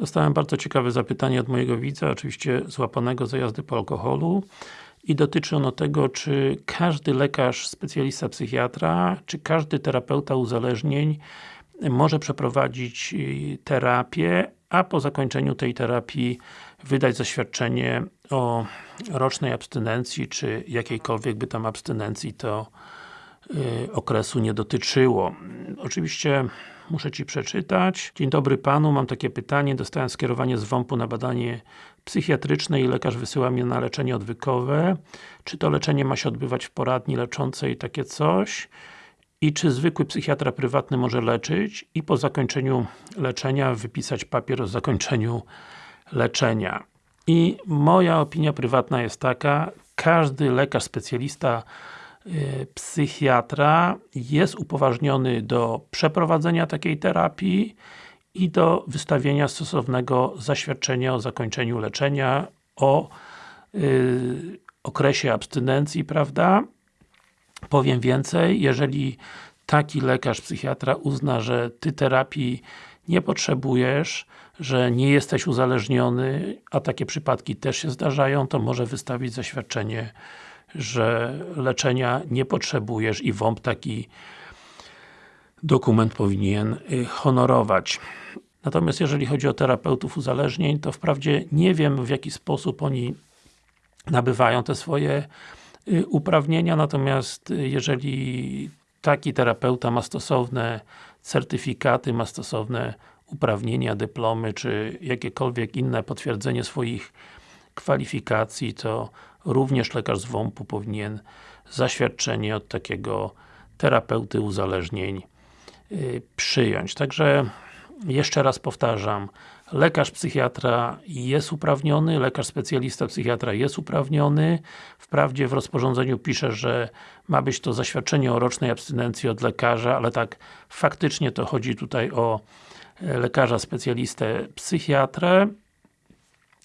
Dostałem bardzo ciekawe zapytanie od mojego widza, oczywiście złapanego za jazdy po alkoholu. I dotyczy ono tego, czy każdy lekarz, specjalista psychiatra, czy każdy terapeuta uzależnień może przeprowadzić y, terapię, a po zakończeniu tej terapii wydać zaświadczenie o rocznej abstynencji, czy jakiejkolwiek by tam abstynencji to okresu nie dotyczyło. Oczywiście muszę Ci przeczytać. Dzień dobry Panu, mam takie pytanie. Dostałem skierowanie z WOMP-u na badanie psychiatryczne i lekarz wysyła mnie na leczenie odwykowe. Czy to leczenie ma się odbywać w poradni leczącej, takie coś? I czy zwykły psychiatra prywatny może leczyć i po zakończeniu leczenia wypisać papier o zakończeniu leczenia. I moja opinia prywatna jest taka, każdy lekarz specjalista Y, psychiatra jest upoważniony do przeprowadzenia takiej terapii i do wystawienia stosownego zaświadczenia o zakończeniu leczenia, o y, okresie abstynencji, prawda? Powiem więcej, jeżeli taki lekarz, psychiatra uzna, że Ty terapii nie potrzebujesz, że nie jesteś uzależniony, a takie przypadki też się zdarzają, to może wystawić zaświadczenie że leczenia nie potrzebujesz i WOMP taki dokument powinien y, honorować. Natomiast jeżeli chodzi o terapeutów uzależnień, to wprawdzie nie wiem w jaki sposób oni nabywają te swoje y, uprawnienia, natomiast y, jeżeli taki terapeuta ma stosowne certyfikaty, ma stosowne uprawnienia, dyplomy, czy jakiekolwiek inne potwierdzenie swoich kwalifikacji, to również lekarz z WOMP-u powinien zaświadczenie od takiego terapeuty uzależnień yy, przyjąć. Także jeszcze raz powtarzam, lekarz psychiatra jest uprawniony, lekarz specjalista psychiatra jest uprawniony. Wprawdzie w rozporządzeniu pisze, że ma być to zaświadczenie o rocznej abstynencji od lekarza, ale tak faktycznie to chodzi tutaj o e, lekarza specjalistę psychiatrę.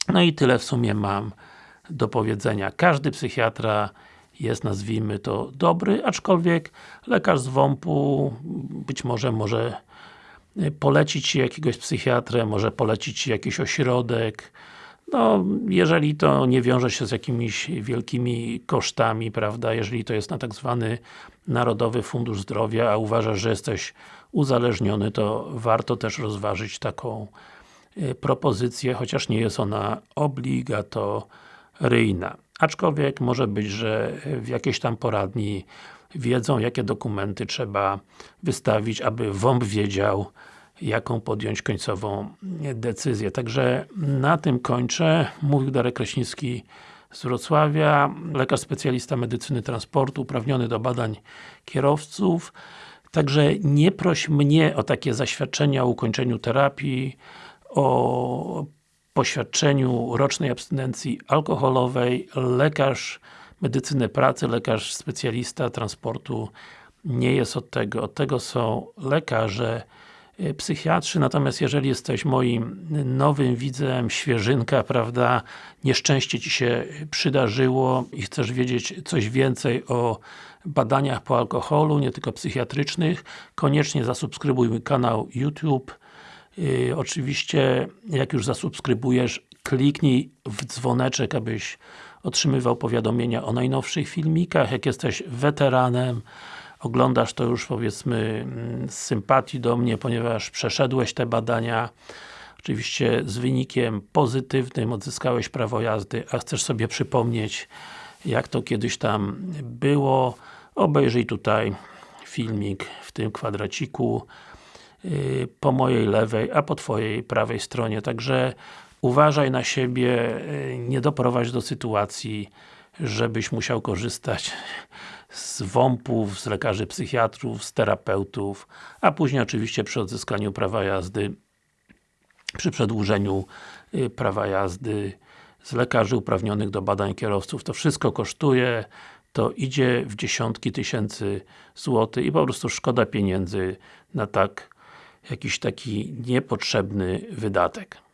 No i tyle w sumie mam do powiedzenia. Każdy psychiatra jest, nazwijmy to, dobry, aczkolwiek lekarz z WOMP-u być może może polecić Ci jakiegoś psychiatrę, może polecić Ci jakiś ośrodek, no, jeżeli to nie wiąże się z jakimiś wielkimi kosztami, prawda, jeżeli to jest na tak zwany Narodowy Fundusz Zdrowia, a uważasz, że jesteś uzależniony, to warto też rozważyć taką y, propozycję, chociaż nie jest ona obligatoryjna. Aczkolwiek może być, że w jakiejś tam poradni wiedzą, jakie dokumenty trzeba wystawić, aby WOMP wiedział, jaką podjąć końcową decyzję. Także na tym kończę. Mówił Darek Kraśnicki z Wrocławia, lekarz specjalista medycyny transportu, uprawniony do badań kierowców. Także nie proś mnie o takie zaświadczenia o ukończeniu terapii, o poświadczeniu rocznej abstynencji alkoholowej. Lekarz medycyny pracy, lekarz specjalista transportu nie jest od tego. Od tego są lekarze Y, psychiatrzy, natomiast jeżeli jesteś moim nowym widzem, świeżynka, prawda, nieszczęście Ci się przydarzyło i chcesz wiedzieć coś więcej o badaniach po alkoholu, nie tylko psychiatrycznych, koniecznie zasubskrybuj mój kanał YouTube. Yy, oczywiście, jak już zasubskrybujesz, kliknij w dzwoneczek, abyś otrzymywał powiadomienia o najnowszych filmikach. Jak jesteś weteranem, oglądasz to już powiedzmy mm, z sympatii do mnie, ponieważ przeszedłeś te badania oczywiście z wynikiem pozytywnym, odzyskałeś prawo jazdy, a chcesz sobie przypomnieć jak to kiedyś tam było, obejrzyj tutaj filmik w tym kwadraciku po mojej lewej, a po Twojej prawej stronie. Także uważaj na siebie, yy, nie doprowadź do sytuacji, żebyś musiał korzystać z WOMP-ów, z lekarzy psychiatrów, z terapeutów, a później oczywiście przy odzyskaniu prawa jazdy, przy przedłużeniu y, prawa jazdy z lekarzy uprawnionych do badań kierowców. To wszystko kosztuje, to idzie w dziesiątki tysięcy złotych i po prostu szkoda pieniędzy na tak jakiś taki niepotrzebny wydatek.